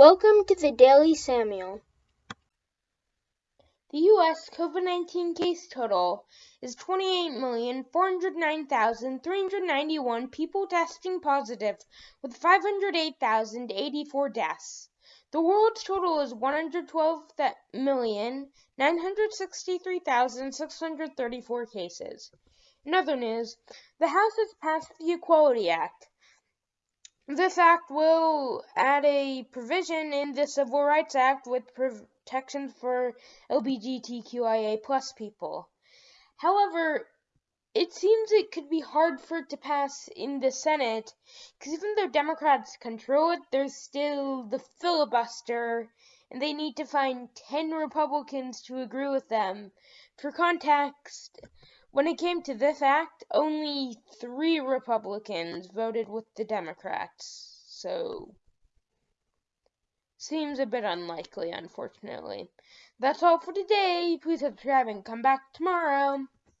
Welcome to the Daily Samuel. The U.S. COVID 19 case total is 28,409,391 people testing positive, with 508,084 deaths. The world's total is 112,963,634 cases. In other news, the House has passed the Equality Act. This act will add a provision in the Civil Rights Act with protections for LGBTQIA plus people. However, it seems it could be hard for it to pass in the Senate because even though Democrats control it, there's still the filibuster and they need to find 10 Republicans to agree with them. For context, when it came to this act, only three Republicans voted with the Democrats, so seems a bit unlikely, unfortunately. That's all for today. Please subscribe and come back tomorrow.